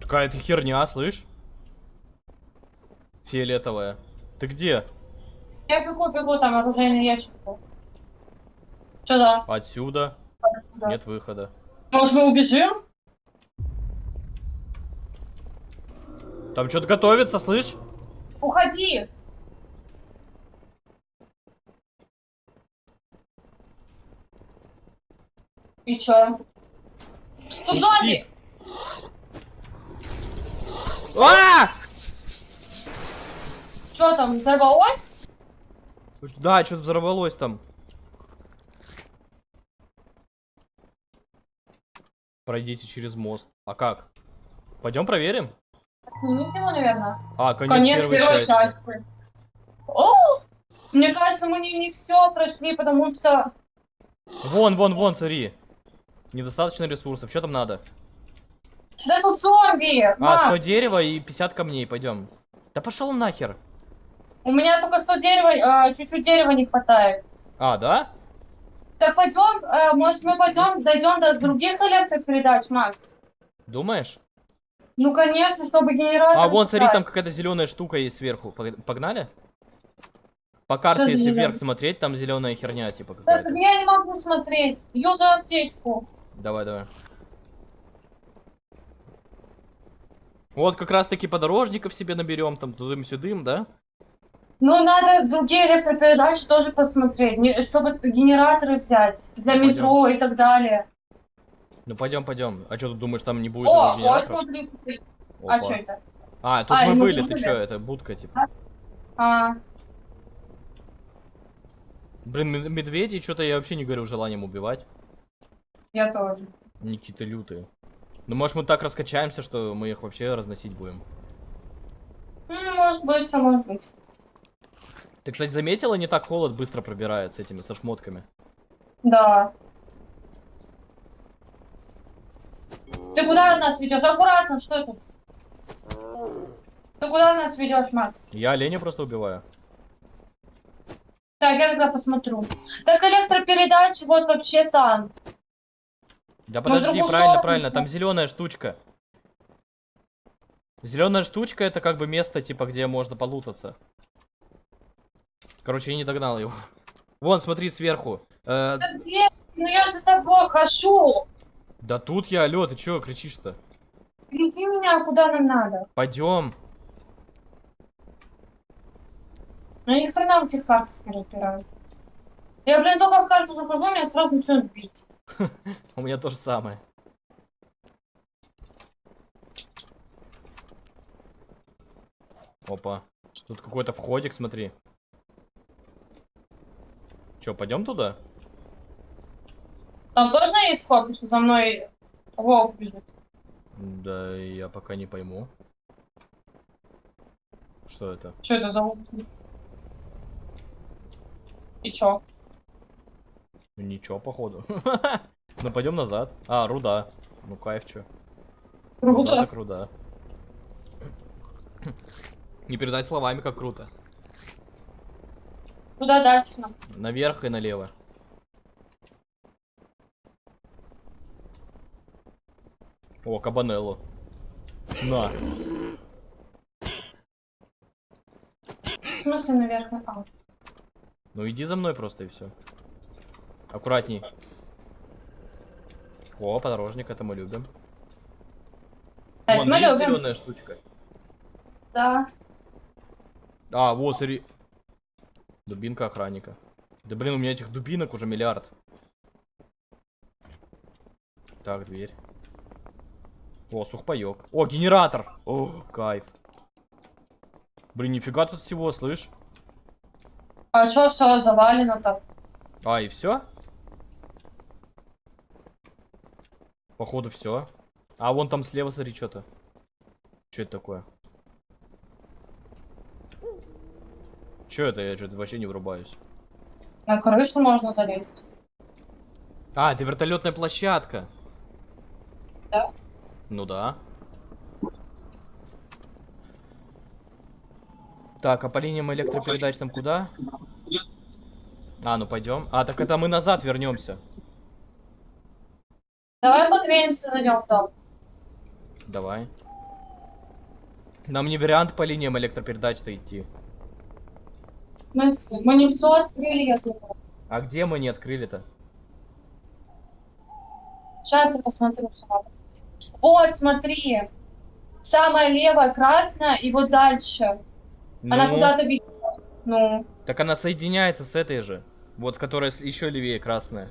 Какая-то херня, слышь? Фиолетовая. Ты где? Я бегу, бегу, там оружейный ящик был. Сюда. Отсюда. Да. Нет выхода. Может, мы убежим? Там что-то готовится, слышь? Уходи! И чё? Тут зомби! А! Чё там, взорвалось? Да, что-то взорвалось там. Пройдите через мост. А как? Пойдем проверим? Снимите его, наверное. А, конец, Конец первой, первой части. части. О! Мне кажется, мы не, не все прошли, потому что... Вон, вон, вон, смотри. Недостаточно ресурсов. Что там надо? Да тут зомби! А, Макс! 100 дерева и 50 камней. Пойдем. Да пошел нахер. У меня только 100 дерева, а, чуть-чуть дерева не хватает. А, да? Так пойдем, э, может мы пойдем, дойдем до других электропередач, Макс? Думаешь? Ну конечно, чтобы генератор. А, вон, смотри, там какая-то зеленая штука есть сверху. Пог- Погнали? По карте, Что если вверх смотреть, там зеленая херня, типа Так, я не могу смотреть. Юзу аптечку. Давай, давай. Вот как раз таки подорожников себе наберем, там тудым-сюдым, да? Ну, надо другие электропередачи тоже посмотреть, не- чтобы генераторы взять для Ну, метро и так далее. Ну пойдем, пойдем. А что ты думаешь, там не будет О, вот смотри, смотри. Опа. А что это? А, тут А, мы были, ты чё, это будка, типа. А, Блин, мед- медведей что-то я вообще не горю желанием убивать. я тоже. Они какие-то лютые. Ну, может, мы так раскачаемся, что мы их вообще разносить будем. Ну, может быть, а может быть. Ты, кстати, заметила, не так холод быстро пробирает с этими, со шмотками? Да. Ты куда нас ведешь? Аккуратно, что это? Ты куда нас ведешь, Макс? Я оленя просто убиваю. Так, я тогда посмотрю. Так, электропередачи вот вообще там. Да подожди, правильно, правильно, там зеленая штучка. Зеленая штучка это как бы место, типа, где можно полутаться. Короче, я не догнал его. Вон, смотри, сверху. Э, Да где? Ну я за тобой хожу. да тут я, алё, ты чё кричишь-то? Веди меня, куда нам надо. Пойдем. Ну ни хрена в этих картах не разбираю. Я, блин, только в карту захожу, меня сразу начинают бить. У меня то же самое. Опа. Тут какой-то входик, смотри. Чё, пойдем туда? Там тоже есть вход, потому что за мной волк бежит. Да, я пока не пойму. Что это? Что это за волк? И чё? Ничего, походу. Ну, пойдем назад. А, руда. Ну, кайф, чё. Круто. так руда. Не передать словами, как круто. Куда дальше нам? Наверх и налево. О, кабанелло. На. В смысле наверх? А, Ну иди за мной просто и все. Аккуратней. О, подорожник, это мы любим. это Вон, мы любим. зеленая штучка? Да. А, вот, смотри. Дубинка охранника. Да блин, у меня этих дубинок уже миллиард. Так, дверь. О, сухпайок. О, генератор! О, кайф. Блин, нифига тут всего, слышь? А чё все завалено так? А, и все? Походу все. А вон там слева, смотри, что-то. Что это такое? Что это? Я что-то вообще не врубаюсь. На крышу можно залезть. А, это вертолетная площадка. Да. Ну да. Так, а по линиям электропередач там куда? А, ну пойдем. А, так это мы назад вернемся. Давай погреемся, зайдем в дом. Давай. Нам не вариант по линиям электропередач-то идти. Смысле? Мы не все открыли, я думаю. А где мы не открыли-то? Сейчас я посмотрю сама. Вот, смотри. Самая левая красная, и вот дальше. Она Ну, куда-то ведет. Ну, Так она соединяется с этой же. Вот, которая еще левее красная.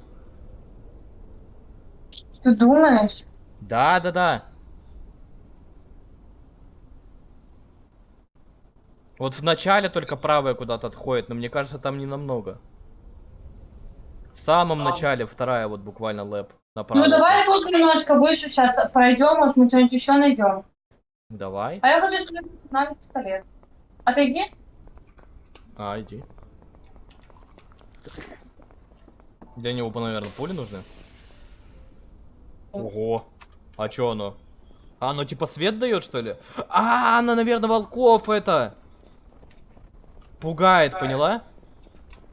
Ты думаешь? Да, да, да. Вот в начале только правая куда-то отходит, но мне кажется, там не намного. В самом А. начале вторая вот буквально лэп. направо. Ну, давай тут немножко выше сейчас пройдем, может, мы что-нибудь еще найдем. Давай. А я хочу, чтобы на пистолет. Отойди. А, иди. Для него, наверное, пули нужны. Ого. А чё оно? А, оно типа свет дает, что ли? А, она, наверное, волков это. Пугает, поняла?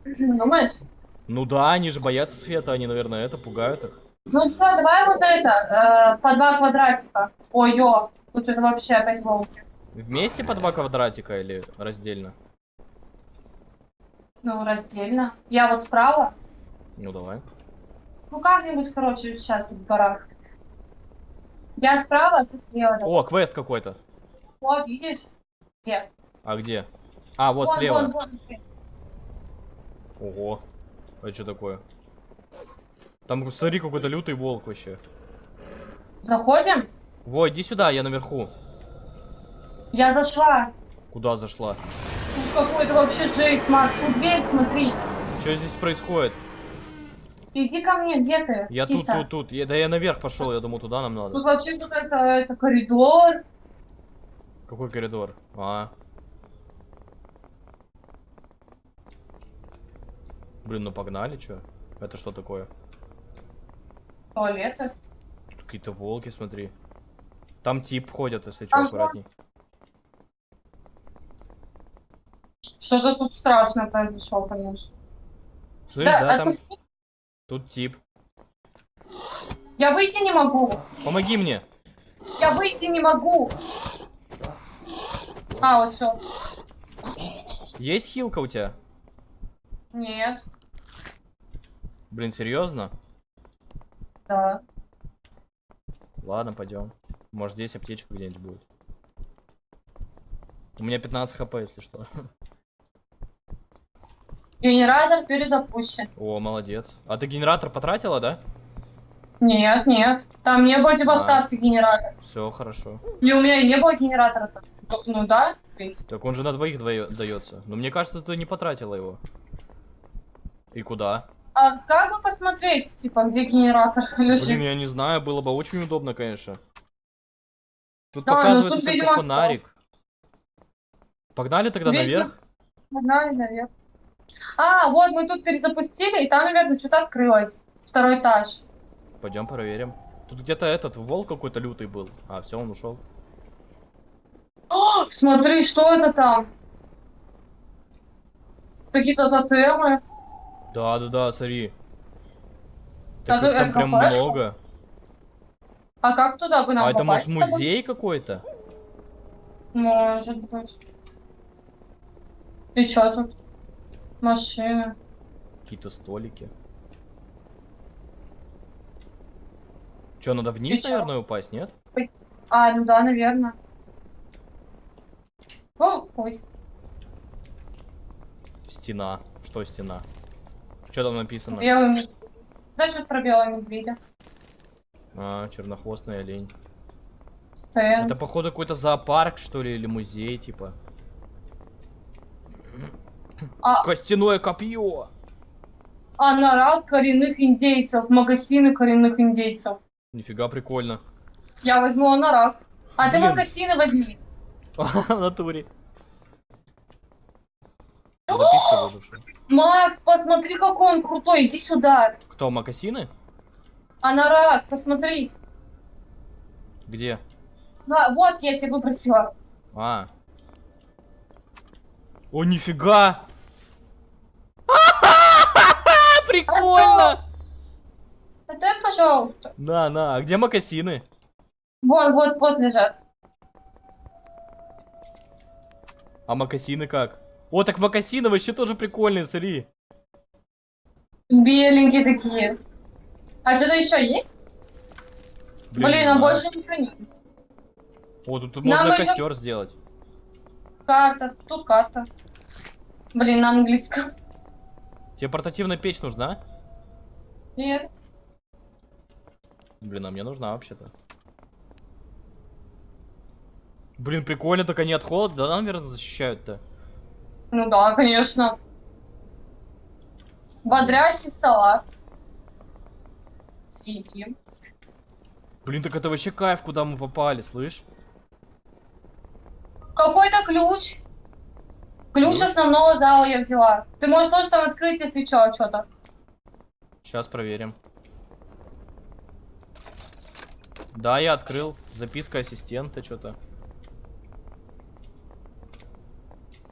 Думаешь? Ну да, они же боятся света, они, наверное, это пугают их. Ну что, давай вот это, э, по два квадратика. Ой, ё, тут что-то вообще опять волки. Вместе по два квадратика или раздельно? Ну, раздельно. Я вот справа. Ну давай. Ну, как-нибудь, короче, сейчас тут в горах. Я справа, а ты слева. О, квест какой-то. О, видишь? Где? А где? А, вот Вон, слева. вон, вон. Ого. Это что такое? Там, смотри, какой-то лютый волк вообще. Заходим? Во, иди сюда, я наверху. Я зашла. Куда зашла? Тут какой-то вообще жесть, Макс. Тут дверь, смотри. Что здесь происходит? Иди ко мне, где ты? Я тут, киса? тут, тут. Я- да я наверх пошел, я думаю, туда нам Тут надо. вообще какой-то это коридор. Какой коридор? А. Блин, ну погнали, чё? Это что такое? Туалеты. Тут какие-то волки, смотри. Там тип ходят, если что, Ага. аккуратней. Что-то тут страшное произошло, конечно. Смотри, да, там отпусти. Тут тип. Я выйти не могу. Помоги мне. Я выйти не могу. А, вот все. Есть хилка у тебя? Нет. Блин, серьезно? Да. Ладно, пойдем. Может здесь аптечка где-нибудь будет. У меня 15 хп, если что. Генератор перезапущен. О, молодец. А ты генератор потратила, да? Нет, нет. Там не было типа А. вставьте генератор. Все хорошо. И у меня и не было генератора. -то. Ну, ну да, ведь. Так он же на двоих дается. Но мне кажется, ты не потратила его. И куда? А как бы посмотреть, типа, где генератор лежит? Блин, я не знаю, было бы очень удобно, конечно. Тут Да, ну показывается тут, видимо, фонарик. Погнали тогда Видно. наверх? Погнали наверх. А, вот мы тут перезапустили, и там, наверное, что-то открылось. Второй этаж. Пойдем проверим. Тут где-то этот волк какой-то лютый был. А, все, он ушел. О, смотри, что это там? Какие-то тотемы. Да, да, да, смотри. Так их там это прям флешка? много. А как туда бы нам А это может музей какой-то? Может быть. И что тут? Машины. Какие-то столики. Че, надо вниз, чё? наверное, упасть, нет? А, ну да, наверное. О, ой. Стена. Что стена? Что там написано? Белый медведь. Да, что про белого медведя. А, чернохвостный олень. Стенд. Это, походу, какой-то зоопарк, что ли, или музей, типа. А- Костяное копье! Анорал коренных индейцев. Магазины коренных индейцев. Нифига прикольно. Я возьму анорак. А ты Блин. магазины возьми. В натуре. Записка выдушена. Макс, посмотри, какой он крутой. Иди сюда. Кто, макасины? Анорак, посмотри. Где? На, вот, я тебе выбросила. А. О, нифига! Прикольно! Дай, пожалуйста. На, на, а где макасины? Вон, вот, вот лежат. А макасины как? О, так макасины вообще тоже прикольные, смотри. Беленькие такие. А что-то еще есть? Блин, не а больше ничего нет. О, тут Нам можно костер сделать. Карта, тут карта. Блин, на английском. Тебе портативная печь нужна? Нет. Блин, а мне нужна вообще-то. Блин, прикольно, так они от холода, да, наверное, защищают-то. Ну да, конечно. Бодрящий салат. Съедим. Блин, так это вообще кайф, куда мы попали, слышь? Какой-то ключ. Ключ Ключ? основного зала я взяла. Ты можешь тоже там открыть, если что, что-то. Сейчас проверим. Да, я открыл. Записка ассистента, что-то.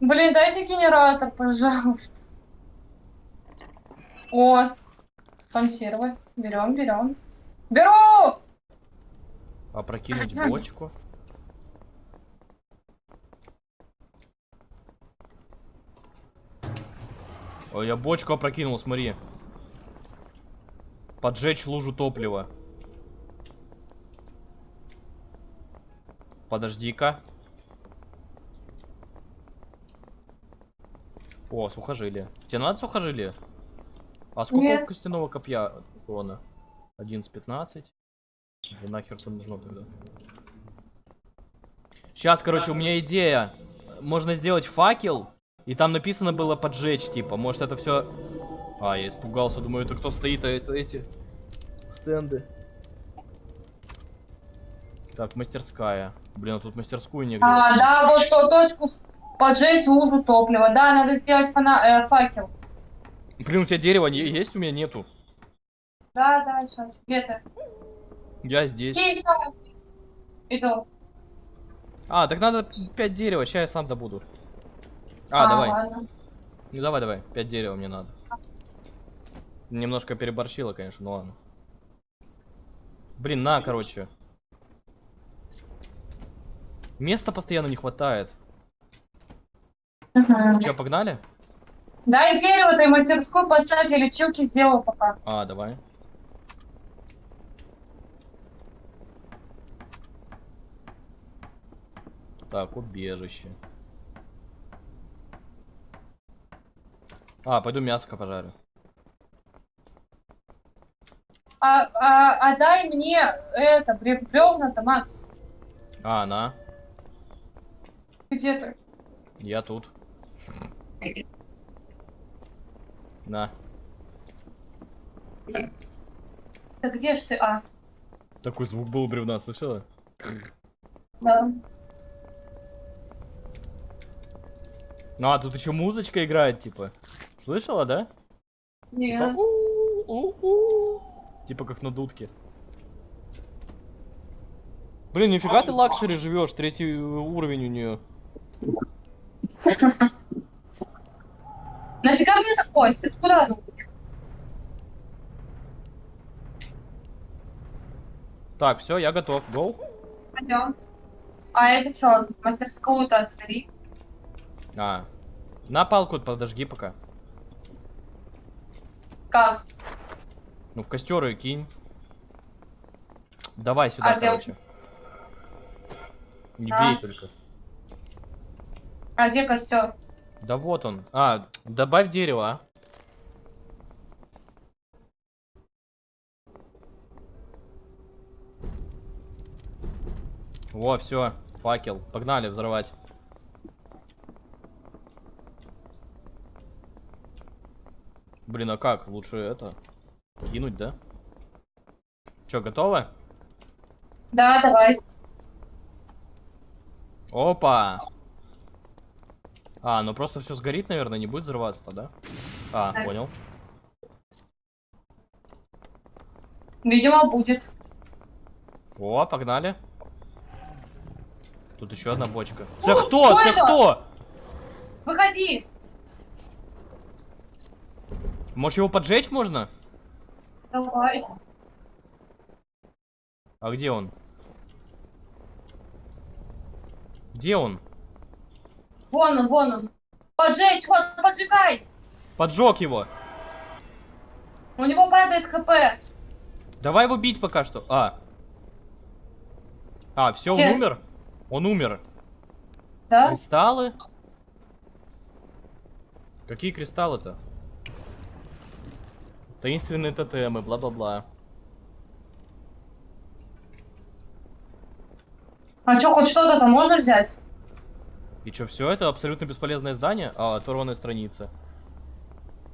Блин, дайте генератор, пожалуйста. О, консервы. Берем, берем. Беру! Опрокинуть бочку. Ой, я бочку опрокинул, смотри. Поджечь лужу топлива. Подожди-ка. О, сухожилие. Тебе надо сухожилие? А сколько Нет. костяного копья урона? 11-15. И нахер это нужно тогда? Сейчас, короче, у меня идея. Можно сделать факел, и там написано было поджечь, типа. Может это все. А, я испугался, думаю, это кто стоит, а это эти стенды. Так, мастерская. Блин, а тут мастерскую негде. А, да, вот то, точку поджечь лужу топлива. Да, надо сделать фана э, факел. Блин, у тебя дерева не- есть, у меня нету. Да, да, сейчас. Где ты? Я здесь. Здесь. Иду. А, так надо 5 дерева, сейчас я сам добуду. А, давай. ладно. Ну давай, давай. 5 дерева мне надо. Немножко переборщила, конечно, ну ладно. Блин, на, короче. Места постоянно не хватает. Мгм. Че, погнали? Дай дерево, ты мастерскую поставь, я лечилки сделал пока. А, давай. Так, убежище. А, пойду мяско пожарю. А, а, а дай мне это, бревна-то, Макс. А, на. Где ты? Я тут. На. Да где ж ты? А, Такой звук был у бревна, слышала? да. Ну, а тут еще музычка играет, типа. Слышала, да? Типа, Нет. у-у-у. Типа как на дудке. Блин, нифига ты luxury живешь, третий уровень у нее. Нафига мне такой? Ты куда ну? Так, все, я готов. Go. Пойдем. А это что, мастерскую-то забери. А. На палку подожги пока. Как? Ну, в костер ее кинь. Давай сюда, А где короче. Не А. бей только. А где костер? Да вот он. А, добавь дерево, а. Во, все, факел. Погнали взрывать. Блин, а как? Лучше это кинуть, да? Че, готово? Да, давай. Опа! А, ну просто все сгорит, наверное, не будет взрываться-то, да? А, Так. понял. Видимо, будет. О, погнали. Тут еще одна бочка. Це О, кто? Це это? кто? Выходи! Может его поджечь можно? Давай. А где он? Где он? Вон он, вон он. Поджечь, вот, поджигай! Поджег его. У него падает хп. Давай его бить пока что. А. А, все, он умер? Он умер. Да? Кристаллы? Какие кристаллы-то? Таинственные тотемы, бла-бла-бла. А что, хоть что-то там можно взять? И что, все это абсолютно бесполезное здание? А, оторванная страница.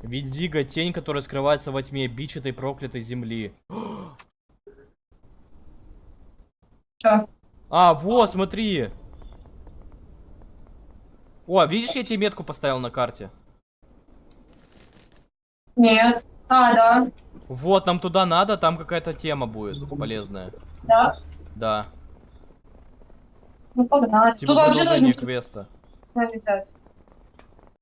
Виндиго, тень, которая скрывается во тьме, бич этой проклятой земли. Что? А, вот, смотри. О, видишь, я тебе метку поставил на карте. Нет. А, да. Вот, нам туда надо, там какая-то тема будет полезная. Да. Да. Ну погнали. Типа Тут вообще ничего квеста. взять.